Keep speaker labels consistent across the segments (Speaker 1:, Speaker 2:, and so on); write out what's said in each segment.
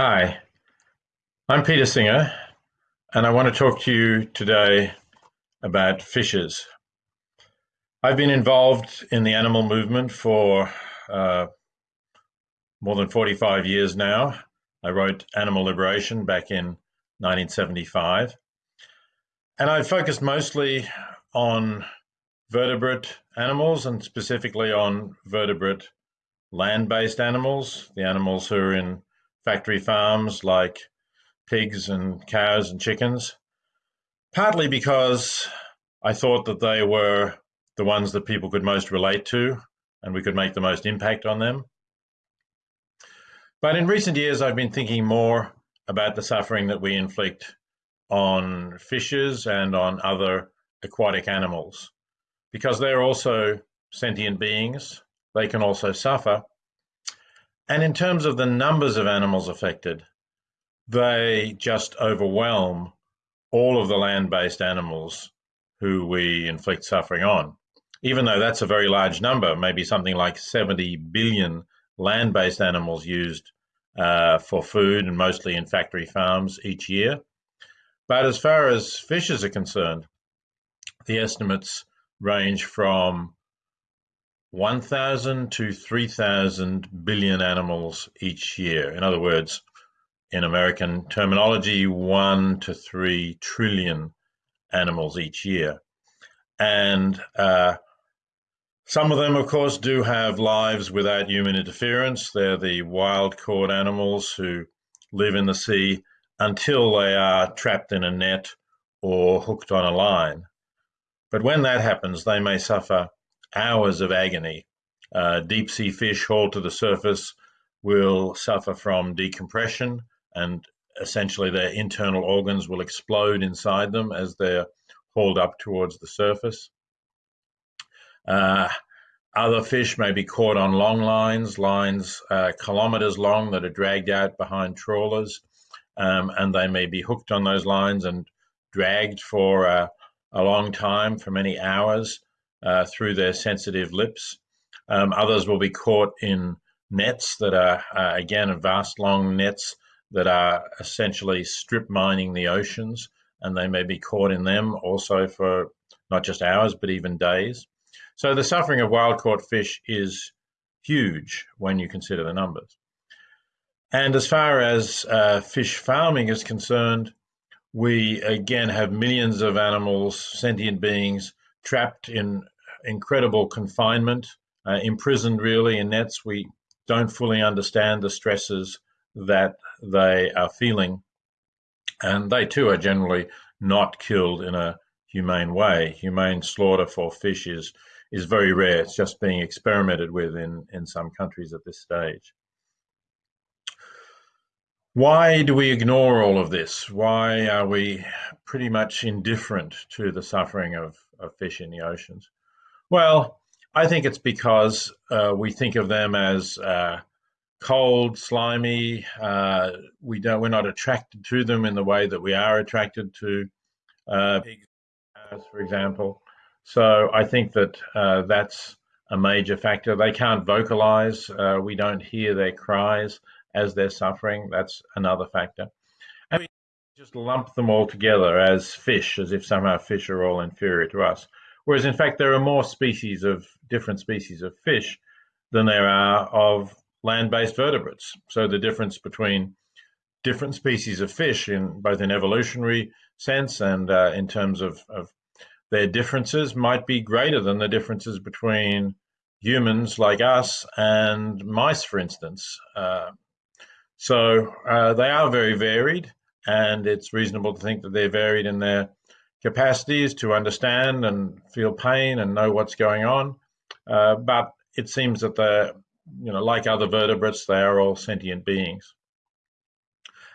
Speaker 1: Hi, I'm Peter Singer, and I want to talk to you today about fishes. I've been involved in the animal movement for uh, more than 45 years now. I wrote Animal Liberation back in 1975, and I focused mostly on vertebrate animals and specifically on vertebrate land based animals, the animals who are in factory farms like pigs and cows and chickens, partly because I thought that they were the ones that people could most relate to and we could make the most impact on them. But in recent years, I've been thinking more about the suffering that we inflict on fishes and on other aquatic animals because they're also sentient beings. They can also suffer. And in terms of the numbers of animals affected, they just overwhelm all of the land based animals who we inflict suffering on. Even though that's a very large number, maybe something like 70 billion land based animals used uh, for food and mostly in factory farms each year. But as far as fishes are concerned, the estimates range from 1,000 to 3,000 billion animals each year. In other words, in American terminology, one to three trillion animals each year. And uh, some of them, of course, do have lives without human interference. They're the wild caught animals who live in the sea until they are trapped in a net or hooked on a line. But when that happens, they may suffer hours of agony. Uh, deep sea fish hauled to the surface will suffer from decompression and essentially their internal organs will explode inside them as they're hauled up towards the surface. Uh, other fish may be caught on long lines, lines uh, kilometers long that are dragged out behind trawlers, um, and they may be hooked on those lines and dragged for uh, a long time, for many hours, uh, through their sensitive lips. Um, others will be caught in nets that are, uh, again, vast long nets that are essentially strip mining the oceans, and they may be caught in them also for not just hours, but even days. So the suffering of wild caught fish is huge when you consider the numbers. And as far as uh, fish farming is concerned, we again have millions of animals, sentient beings, trapped in incredible confinement, uh, imprisoned really in nets. We don't fully understand the stresses that they are feeling. And they too are generally not killed in a humane way. Humane slaughter for fish is, is very rare. It's just being experimented with in, in some countries at this stage. Why do we ignore all of this? Why are we pretty much indifferent to the suffering of, of fish in the oceans? Well, I think it's because uh, we think of them as uh, cold, slimy. Uh, we don't. We're not attracted to them in the way that we are attracted to uh, pigs, for example. So I think that uh, that's a major factor. They can't vocalize. Uh, we don't hear their cries as they're suffering. That's another factor. Just lump them all together as fish, as if somehow fish are all inferior to us. Whereas in fact, there are more species of different species of fish than there are of land-based vertebrates. So the difference between different species of fish in both an evolutionary sense and uh, in terms of, of their differences might be greater than the differences between humans like us and mice, for instance. Uh, so uh, they are very varied, and it's reasonable to think that they're varied in their capacities to understand and feel pain and know what's going on. Uh, but it seems that they're, you know, like other vertebrates, they are all sentient beings.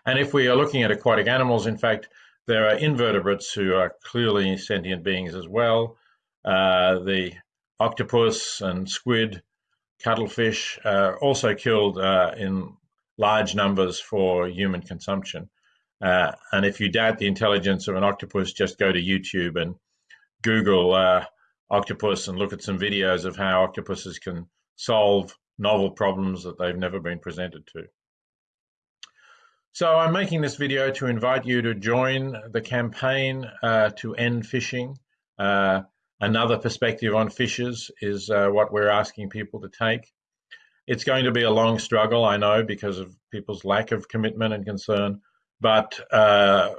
Speaker 1: And if we are looking at aquatic animals, in fact, there are invertebrates who are clearly sentient beings as well. Uh, the octopus and squid, cuttlefish, are also killed uh, in large numbers for human consumption. Uh, and if you doubt the intelligence of an octopus, just go to YouTube and Google uh, octopus and look at some videos of how octopuses can solve novel problems that they've never been presented to. So I'm making this video to invite you to join the campaign uh, to end fishing. Uh, another perspective on fishes is uh, what we're asking people to take. It's going to be a long struggle, I know, because of people's lack of commitment and concern, but uh,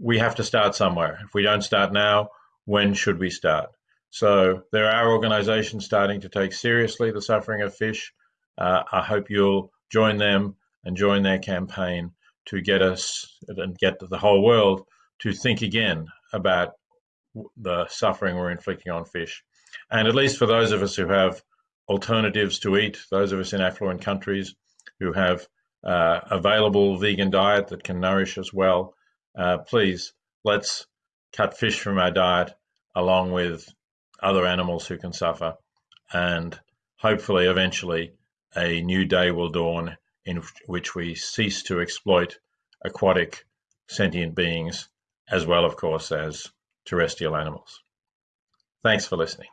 Speaker 1: we have to start somewhere. If we don't start now, when should we start? So there are organizations starting to take seriously the suffering of fish. Uh, I hope you'll join them and join their campaign to get us and get the whole world to think again about the suffering we're inflicting on fish. And at least for those of us who have alternatives to eat, those of us in affluent countries who have uh, available vegan diet that can nourish us well, uh, please let's cut fish from our diet along with other animals who can suffer. And hopefully, eventually, a new day will dawn in which we cease to exploit aquatic sentient beings as well, of course, as terrestrial animals. Thanks for listening.